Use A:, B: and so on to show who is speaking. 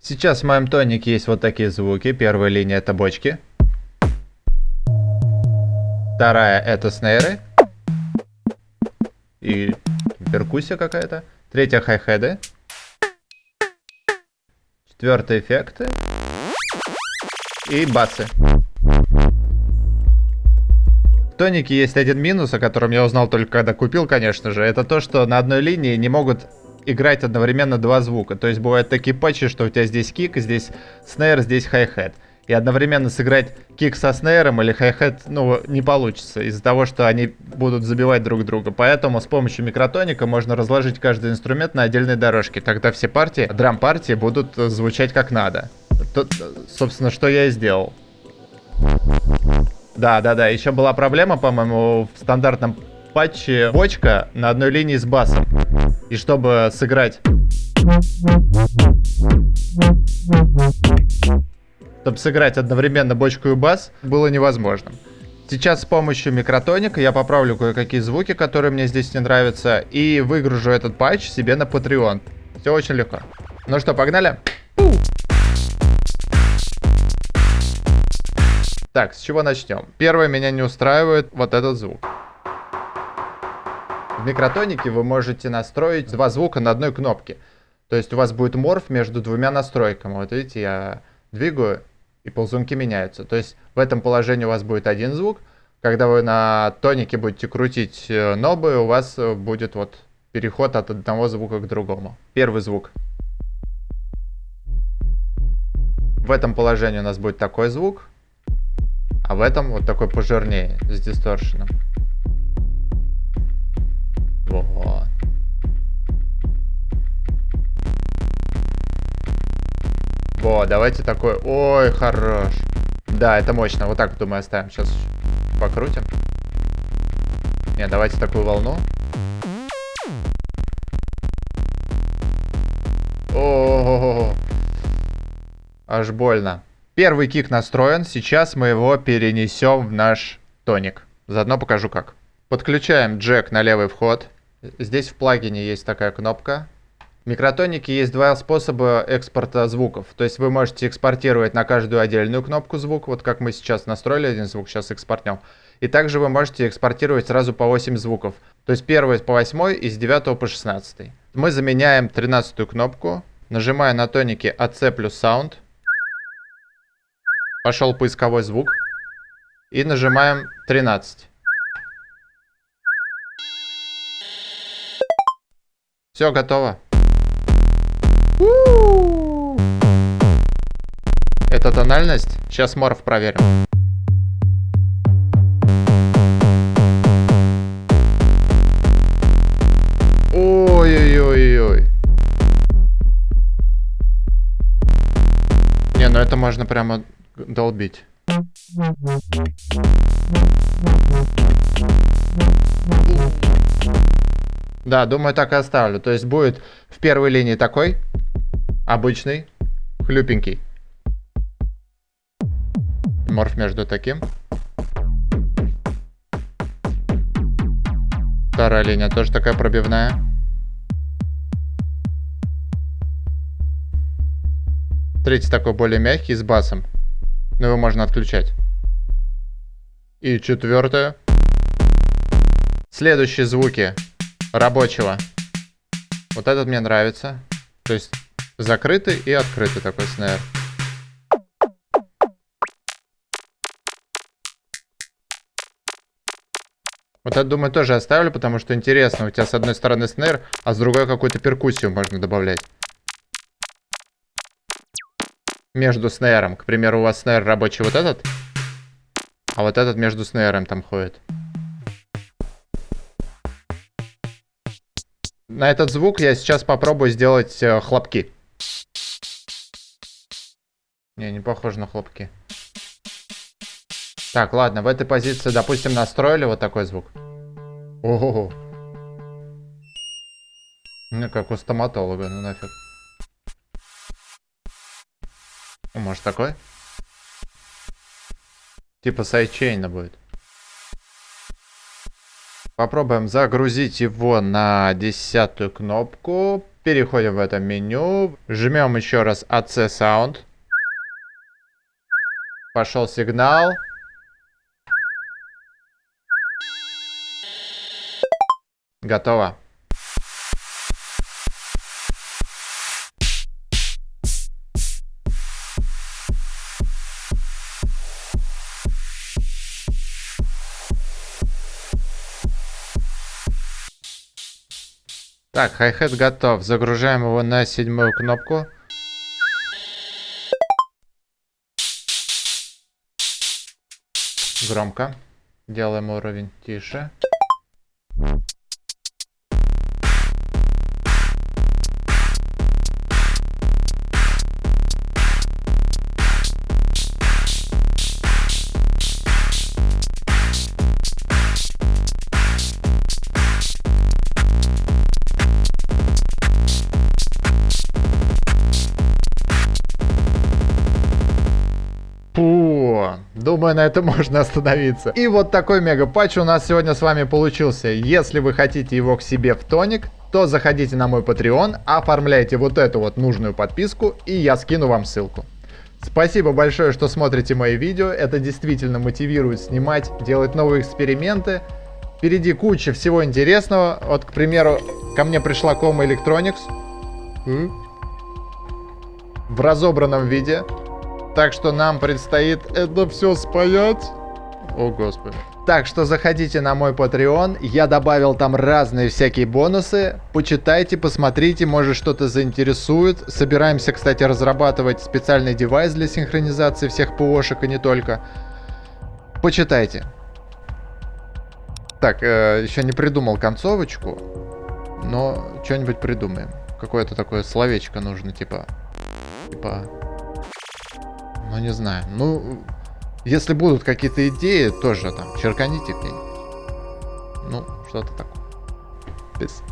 A: Сейчас в моем тонике есть вот такие звуки. Первая линия это бочки. Вторая это снейры. И перкуссия какая-то. Третья хай-хеды. Четвертый эффекты. И басы. Тонике есть один минус, о котором я узнал только когда купил, конечно же. Это то, что на одной линии не могут играть одновременно два звука. То есть бывают такие патчи, что у тебя здесь кик, здесь снейр, здесь хай-хет. И одновременно сыграть кик со снейром или хай-хет, ну, не получится, из-за того, что они будут забивать друг друга. Поэтому с помощью микротоника можно разложить каждый инструмент на отдельной дорожке. Тогда все партии, драм-партии будут звучать как надо. Тут, собственно, что я и сделал. Да, да, да. Еще была проблема, по-моему, в стандартном патче бочка на одной линии с басом. И чтобы сыграть... Чтобы сыграть одновременно бочку и бас, было невозможно. Сейчас с помощью микротоника я поправлю кое-какие звуки, которые мне здесь не нравятся, и выгружу этот патч себе на Patreon. Все очень легко. Ну что, погнали? Так, с чего начнем? Первое, меня не устраивает вот этот звук. В микротонике вы можете настроить два звука на одной кнопке. То есть у вас будет морф между двумя настройками. Вот видите, я двигаю, и ползунки меняются. То есть в этом положении у вас будет один звук. Когда вы на тонике будете крутить э, нобы, у вас э, будет вот переход от одного звука к другому. Первый звук. В этом положении у нас будет такой звук. А в этом вот такой пожирнее, с дисторшеном. Вот. Вот, давайте такой... Ой, хорош. Да, это мощно. Вот так, думаю, оставим. Сейчас покрутим. Не, давайте такую волну. О, -о, -о, -о. Аж больно. Первый кик настроен, сейчас мы его перенесем в наш тоник. Заодно покажу как. Подключаем джек на левый вход. Здесь в плагине есть такая кнопка. В микротонике есть два способа экспорта звуков. То есть вы можете экспортировать на каждую отдельную кнопку звук, вот как мы сейчас настроили один звук, сейчас экспортнем. И также вы можете экспортировать сразу по 8 звуков. То есть первый по 8 и с 9 по 16. Мы заменяем 13 кнопку, нажимая на тонике AC плюс Sound. Пошел поисковой звук. И нажимаем 13. Все, готово. Это тональность? Сейчас морф проверим. Ой-ой-ой-ой. Не, ну это можно прямо долбить. Да, думаю, так и оставлю. То есть будет в первой линии такой, обычный, хлюпенький. Морф между таким. Вторая линия тоже такая пробивная. Третий такой более мягкий, с басом. Но его можно отключать. И четвертое. Следующие звуки рабочего. Вот этот мне нравится. То есть закрытый и открытый такой снэр. Вот это, думаю, тоже оставлю, потому что интересно. У тебя с одной стороны снэр, а с другой какую-то перкуссию можно добавлять между снейром. К примеру, у вас снейр рабочий вот этот, а вот этот между снейром там ходит. На этот звук я сейчас попробую сделать э, хлопки. Не, не похоже на хлопки. Так, ладно, в этой позиции, допустим, настроили вот такой звук. Ого. Ну, как у стоматолога, ну нафиг. Может такой? Типа сайдчейна будет. Попробуем загрузить его на десятую кнопку. Переходим в это меню. Жмем еще раз AC Sound. Пошел сигнал. Готово. Так, хай-хет готов. Загружаем его на седьмую кнопку. Громко. Делаем уровень тише. Думаю, на этом можно остановиться. И вот такой мега патч у нас сегодня с вами получился. Если вы хотите его к себе в тоник, то заходите на мой Patreon, оформляйте вот эту вот нужную подписку, и я скину вам ссылку. Спасибо большое, что смотрите мои видео, это действительно мотивирует снимать, делать новые эксперименты. Впереди куча всего интересного. Вот, к примеру, ко мне пришла Кома Electronics в разобранном виде. Так что нам предстоит это все спаять. О, господи. Так что заходите на мой Patreon, я добавил там разные всякие бонусы. Почитайте, посмотрите, может что-то заинтересует. Собираемся, кстати, разрабатывать специальный девайс для синхронизации всех ПОшек и не только. Почитайте. Так, э, еще не придумал концовочку, но что-нибудь придумаем. Какое-то такое словечко нужно, типа... Типа... Ну, не знаю. Ну, если будут какие-то идеи, тоже там черканите где-нибудь. Ну, что-то такое. Без.